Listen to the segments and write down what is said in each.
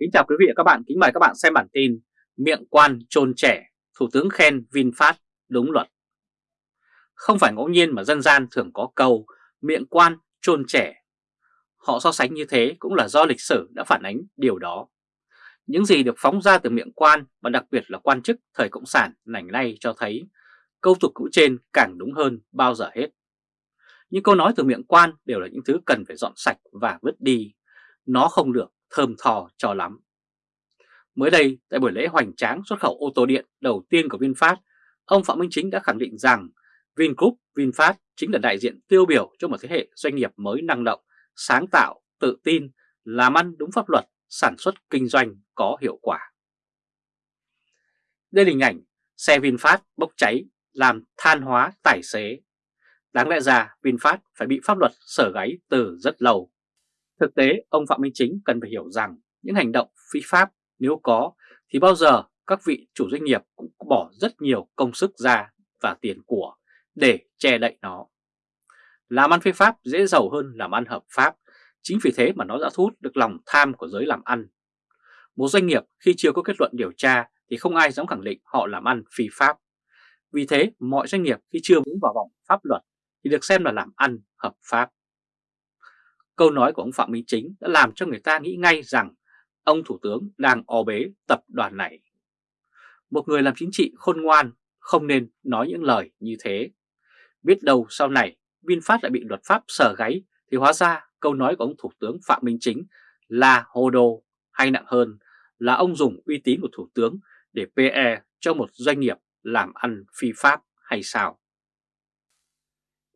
Kính chào quý vị và các bạn, kính mời các bạn xem bản tin Miệng quan trôn trẻ, Thủ tướng khen VinFast đúng luật. Không phải ngẫu nhiên mà dân gian thường có câu miệng quan trôn trẻ. Họ so sánh như thế cũng là do lịch sử đã phản ánh điều đó. Những gì được phóng ra từ miệng quan và đặc biệt là quan chức thời Cộng sản nảnh nay cho thấy Câu tục cũ trên càng đúng hơn bao giờ hết. Những câu nói từ miệng quan đều là những thứ cần phải dọn sạch và vứt đi. Nó không được thơm thò cho lắm. Mới đây, tại buổi lễ hoành tráng xuất khẩu ô tô điện đầu tiên của VinFast, ông Phạm Minh Chính đã khẳng định rằng Vingroup VinFast chính là đại diện tiêu biểu cho một thế hệ doanh nghiệp mới năng động, sáng tạo, tự tin, làm ăn đúng pháp luật, sản xuất kinh doanh có hiệu quả. Đây là hình ảnh xe VinFast bốc cháy làm than hóa tài xế. Đáng lẽ ra VinFast phải bị pháp luật sở gáy từ rất lâu. Thực tế, ông Phạm Minh Chính cần phải hiểu rằng những hành động phi pháp nếu có thì bao giờ các vị chủ doanh nghiệp cũng bỏ rất nhiều công sức ra và tiền của để che đậy nó. Làm ăn phi pháp dễ giàu hơn làm ăn hợp pháp, chính vì thế mà nó đã thu hút được lòng tham của giới làm ăn. Một doanh nghiệp khi chưa có kết luận điều tra thì không ai dám khẳng định họ làm ăn phi pháp. Vì thế, mọi doanh nghiệp khi chưa vướng vào vòng pháp luật thì được xem là làm ăn hợp pháp. Câu nói của ông Phạm Minh Chính đã làm cho người ta nghĩ ngay rằng ông Thủ tướng đang o bế tập đoàn này. Một người làm chính trị khôn ngoan, không nên nói những lời như thế. Biết đâu sau này VinFast lại bị luật pháp sờ gáy, thì hóa ra câu nói của ông Thủ tướng Phạm Minh Chính là hồ đồ hay nặng hơn là ông dùng uy tín của Thủ tướng để PE cho một doanh nghiệp làm ăn phi pháp hay sao?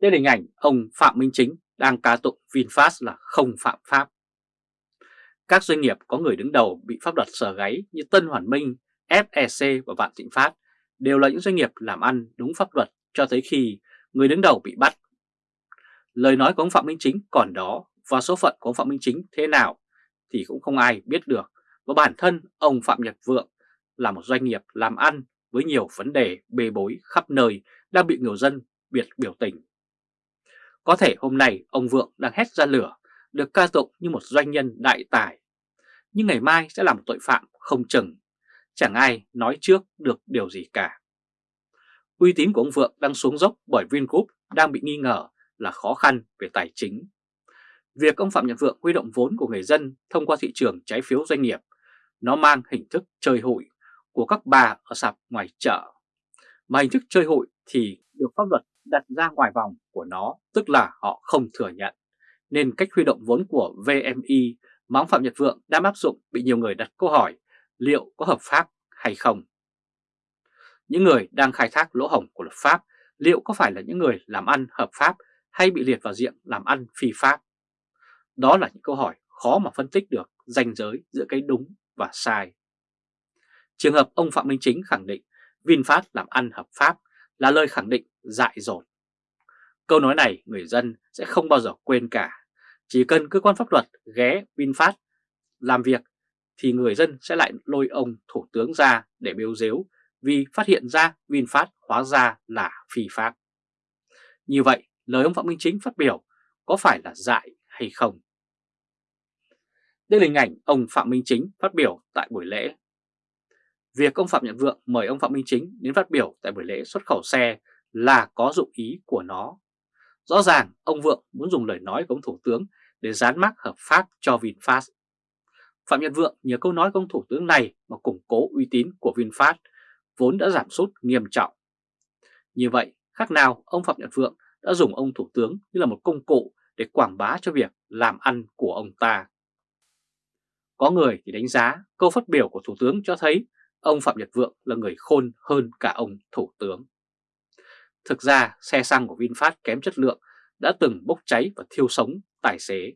Đây là hình ảnh ông Phạm Minh Chính đang ca tụng VinFast là không phạm pháp. Các doanh nghiệp có người đứng đầu bị pháp luật sờ gáy như Tân Hoàn Minh, FEC và Vạn Thịnh Phát đều là những doanh nghiệp làm ăn đúng pháp luật cho tới khi người đứng đầu bị bắt. Lời nói của ông Phạm Minh Chính còn đó và số phận của ông Phạm Minh Chính thế nào thì cũng không ai biết được. Và bản thân ông Phạm Nhật Vượng là một doanh nghiệp làm ăn với nhiều vấn đề bê bối khắp nơi đang bị người dân biệt biểu tình có thể hôm nay ông Vượng đang hét ra lửa, được ca tụng như một doanh nhân đại tài. Nhưng ngày mai sẽ là một tội phạm không chừng, chẳng ai nói trước được điều gì cả. Uy tín của ông Vượng đang xuống dốc bởi Vingroup đang bị nghi ngờ là khó khăn về tài chính. Việc ông Phạm Nhật Vượng huy động vốn của người dân thông qua thị trường trái phiếu doanh nghiệp, nó mang hình thức chơi hụi của các bà ở sạp ngoài chợ. Mà hình thức chơi hụi thì được pháp luật đặt ra ngoài vòng của nó, tức là họ không thừa nhận. Nên cách huy động vốn của VMI mà ông Phạm Nhật Vượng đang áp dụng bị nhiều người đặt câu hỏi liệu có hợp pháp hay không. Những người đang khai thác lỗ hổng của luật pháp liệu có phải là những người làm ăn hợp pháp hay bị liệt vào diện làm ăn phi pháp? Đó là những câu hỏi khó mà phân tích được ranh giới giữa cái đúng và sai. Trường hợp ông Phạm Minh Chính khẳng định VinFast làm ăn hợp pháp là lời khẳng định dại dột. Câu nói này người dân sẽ không bao giờ quên cả. Chỉ cần cơ quan pháp luật ghé VinFast làm việc thì người dân sẽ lại lôi ông thủ tướng ra để bêu dếu vì phát hiện ra VinFast hóa ra là phi pháp. Như vậy, lời ông Phạm Minh Chính phát biểu có phải là dại hay không? Đây là hình ảnh ông Phạm Minh Chính phát biểu tại buổi lễ. Việc ông Phạm Nhật Vượng mời ông Phạm Minh Chính đến phát biểu tại buổi lễ xuất khẩu xe là có dụng ý của nó. Rõ ràng ông Vượng muốn dùng lời nói của ông Thủ tướng để dán mác hợp pháp cho VinFast. Phạm Nhật Vượng nhờ câu nói của ông Thủ tướng này mà củng cố uy tín của VinFast vốn đã giảm sút nghiêm trọng. Như vậy, khác nào ông Phạm Nhật Vượng đã dùng ông Thủ tướng như là một công cụ để quảng bá cho việc làm ăn của ông ta. Có người thì đánh giá câu phát biểu của Thủ tướng cho thấy ông Phạm Nhật Vượng là người khôn hơn cả ông Thủ tướng. Thực ra xe xăng của VinFast kém chất lượng đã từng bốc cháy và thiêu sống tài xế.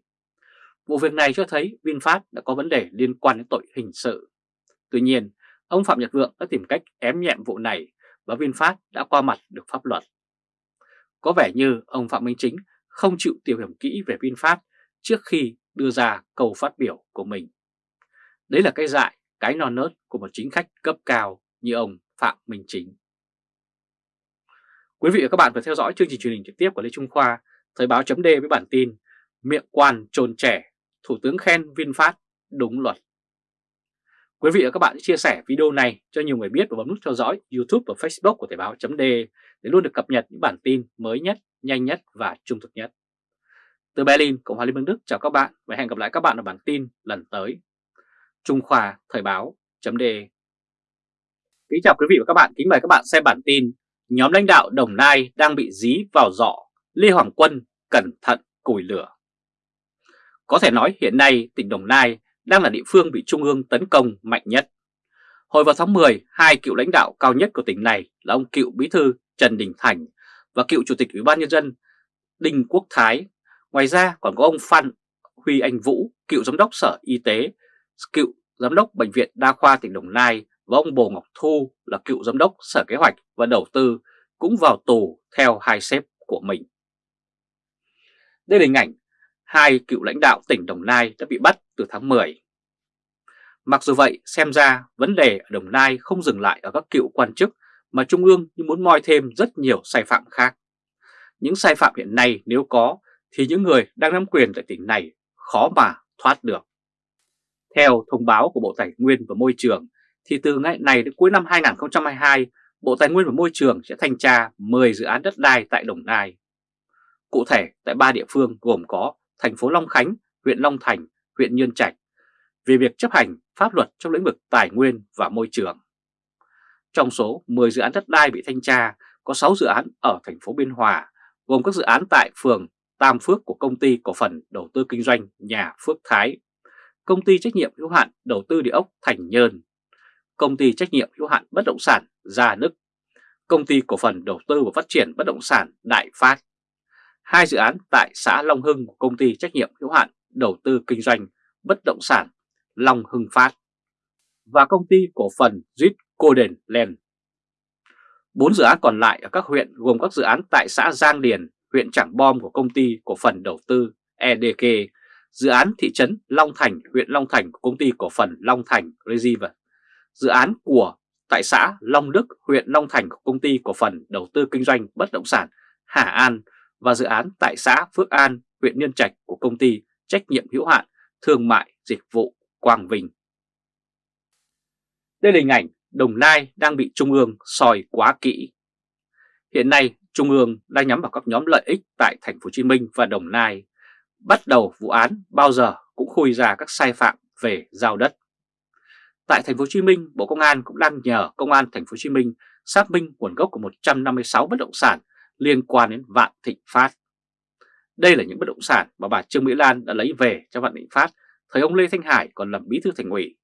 Vụ việc này cho thấy VinFast đã có vấn đề liên quan đến tội hình sự. Tuy nhiên, ông Phạm Nhật Vượng đã tìm cách ém nhẹm vụ này và VinFast đã qua mặt được pháp luật. Có vẻ như ông Phạm Minh Chính không chịu tìm hiểu kỹ về VinFast trước khi đưa ra câu phát biểu của mình. Đấy là cái dại, cái non nớt của một chính khách cấp cao như ông Phạm Minh Chính. Quý vị và các bạn vừa theo dõi chương trình truyền hình trực tiếp của Lê Trung Khoa, Thời báo chấm với bản tin Miệng quan trồn trẻ, Thủ tướng khen VinFast đúng luật. Quý vị và các bạn chia sẻ video này cho nhiều người biết và bấm nút theo dõi YouTube và Facebook của Thời báo chấm để luôn được cập nhật những bản tin mới nhất, nhanh nhất và trung thực nhất. Từ Berlin, Cộng hòa Liên bang Đức chào các bạn và hẹn gặp lại các bạn ở bản tin lần tới. Trung Khoa Thời báo .de Kính chào quý vị và các bạn, kính mời các bạn xem bản tin Nhóm lãnh đạo Đồng Nai đang bị dí vào dọ, Lê Hoàng Quân cẩn thận củi lửa. Có thể nói hiện nay tỉnh Đồng Nai đang là địa phương bị Trung ương tấn công mạnh nhất. Hồi vào tháng 10, hai cựu lãnh đạo cao nhất của tỉnh này là ông cựu bí thư Trần Đình Thành và cựu chủ tịch Ủy ban Nhân dân Đinh Quốc Thái. Ngoài ra còn có ông Phan Huy Anh Vũ, cựu giám đốc Sở Y tế, cựu giám đốc Bệnh viện Đa khoa tỉnh Đồng Nai và ông Bồ Ngọc Thu là cựu giám đốc Sở Kế hoạch và Đầu tư cũng vào tù theo hai sếp của mình. Đây là hình ảnh hai cựu lãnh đạo tỉnh Đồng Nai đã bị bắt từ tháng 10. Mặc dù vậy, xem ra vấn đề ở Đồng Nai không dừng lại ở các cựu quan chức mà Trung ương như muốn moi thêm rất nhiều sai phạm khác. Những sai phạm hiện nay nếu có thì những người đang nắm quyền tại tỉnh này khó mà thoát được. Theo thông báo của Bộ Tài nguyên và Môi trường thì từ ngày này đến cuối năm 2022, Bộ Tài nguyên và Môi trường sẽ thanh tra 10 dự án đất đai tại Đồng Nai. Cụ thể tại ba địa phương gồm có thành phố Long Khánh, huyện Long Thành, huyện Nhơn Trạch về việc chấp hành pháp luật trong lĩnh vực tài nguyên và môi trường. Trong số 10 dự án đất đai bị thanh tra, có 6 dự án ở thành phố Biên Hòa, gồm các dự án tại phường Tam Phước của công ty cổ phần đầu tư kinh doanh nhà Phước Thái, công ty trách nhiệm hữu hạn đầu tư địa ốc Thành Nhơn, công ty trách nhiệm hữu hạn bất động sản Gia Đức, công ty cổ phần đầu tư và phát triển bất động sản Đại Phát, hai dự án tại xã Long Hưng của công ty trách nhiệm hữu hạn đầu tư kinh doanh bất động sản Long Hưng Phát và công ty cổ phần Zit Golden Land. Bốn dự án còn lại ở các huyện gồm các dự án tại xã Giang Điền, huyện Trảng Bom của công ty cổ phần đầu tư EDK, dự án thị trấn Long Thành, huyện Long Thành của công ty cổ phần Long Thành Reserve, dự án của tại xã Long Đức, huyện Long Thành của công ty cổ phần đầu tư kinh doanh bất động sản Hà An và dự án tại xã Phước An, huyện Nhân Trạch của công ty trách nhiệm hữu hạn thương mại dịch vụ Quang Vinh. Đây là hình ảnh Đồng Nai đang bị Trung ương soi quá kỹ. Hiện nay Trung ương đang nhắm vào các nhóm lợi ích tại thành phố Hồ Chí Minh và Đồng Nai. Bắt đầu vụ án bao giờ cũng khui ra các sai phạm về giao đất. Tại thành phố Hồ Chí Minh, Bộ Công an cũng đang nhờ Công an thành phố Hồ Chí Minh xác minh nguồn gốc của 156 bất động sản liên quan đến Vạn Thịnh Phát. Đây là những bất động sản mà bà Trương Mỹ Lan đã lấy về cho Vạn Thịnh Phát thời ông Lê Thanh Hải còn làm bí thư thành ủy.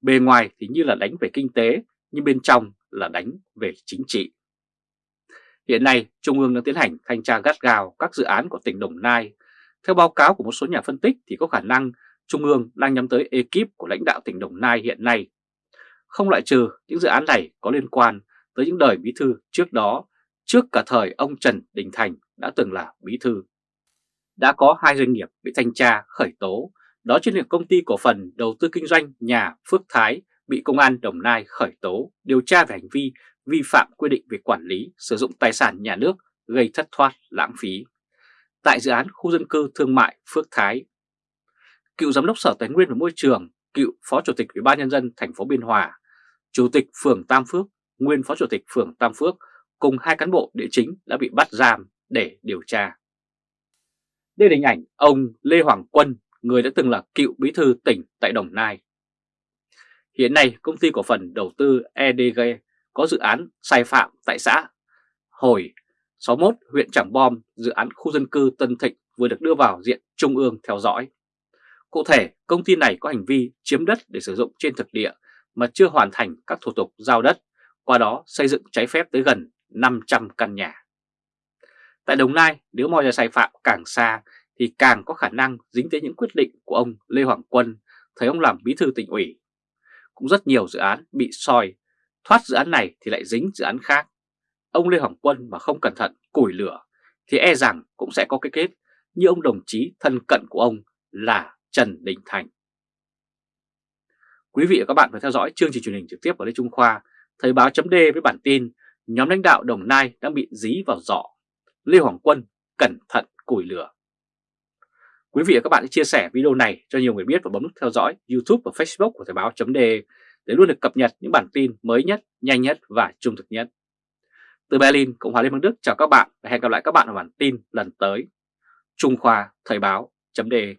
Bề ngoài thì như là đánh về kinh tế, nhưng bên trong là đánh về chính trị. Hiện nay, Trung ương đang tiến hành thanh tra gắt gao các dự án của tỉnh Đồng Nai. Theo báo cáo của một số nhà phân tích thì có khả năng Trung ương đang nhắm tới ekip của lãnh đạo tỉnh Đồng Nai hiện nay. Không loại trừ những dự án này có liên quan tới những đời bí thư trước đó, trước cả thời ông Trần Đình Thành đã từng là bí thư. Đã có hai doanh nghiệp bị thanh tra khởi tố đó chính là công ty cổ phần đầu tư kinh doanh nhà Phước Thái bị Công an Đồng Nai khởi tố điều tra về hành vi vi phạm quy định về quản lý sử dụng tài sản nhà nước gây thất thoát lãng phí. Tại dự án khu dân cư thương mại Phước Thái, cựu giám đốc Sở Tài nguyên và Môi trường, cựu Phó Chủ tịch Ủy ban nhân dân thành phố Biên Hòa, Chủ tịch phường Tam Phước, nguyên Phó Chủ tịch phường Tam Phước cùng hai cán bộ địa chính đã bị bắt giam để điều tra. Đây là hình ảnh ông Lê Hoàng Quân, người đã từng là cựu bí thư tỉnh tại Đồng Nai. Hiện nay, công ty cổ phần đầu tư EDG có dự án sai phạm tại xã Hồi 61 huyện Trảng Bom, dự án khu dân cư Tân Thịnh vừa được đưa vào diện Trung ương theo dõi. Cụ thể, công ty này có hành vi chiếm đất để sử dụng trên thực địa mà chưa hoàn thành các thủ tục giao đất, qua đó xây dựng trái phép tới gần 500 căn nhà. Tại Đồng Nai, nếu mọi ra sai phạm càng xa thì càng có khả năng dính tới những quyết định của ông Lê Hoàng Quân thấy ông làm bí thư tỉnh ủy. Cũng rất nhiều dự án bị soi, thoát dự án này thì lại dính dự án khác. Ông Lê Hoàng Quân mà không cẩn thận củi lửa thì e rằng cũng sẽ có cái kết như ông đồng chí thân cận của ông là Trần Đình Thành. Quý vị và các bạn phải theo dõi chương trình truyền hình trực tiếp của Lê Trung Khoa, Thời báo chấm với bản tin nhóm lãnh đạo Đồng Nai đang bị dí vào giỏ. Lê Hoàng Quân cẩn thận củi lửa. Quý vị và các bạn hãy chia sẻ video này cho nhiều người biết và bấm nút theo dõi YouTube và Facebook của Thời báo .de để luôn được cập nhật những bản tin mới nhất, nhanh nhất và trung thực nhất. Từ Berlin, Cộng hòa Liên bang Đức chào các bạn và hẹn gặp lại các bạn ở bản tin lần tới. Trung Khoa Thời báo.de